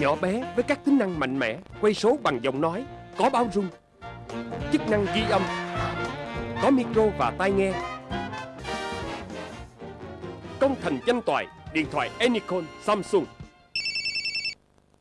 Nhỏ bé với các tính năng mạnh mẽ, Quay số bằng giọng nói, Có báo rung, Chức năng ghi âm, Có micro và tai nghe. Công thành danh toại, Điện thoại Anycon, Samsung.